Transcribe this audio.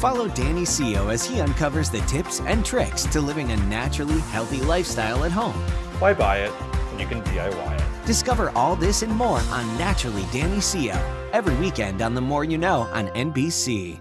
Follow Danny Seo as he uncovers the tips and tricks to living a naturally healthy lifestyle at home. Why buy it when you can DIY it? Discover all this and more on Naturally Danny Seo every weekend on The More You Know on NBC.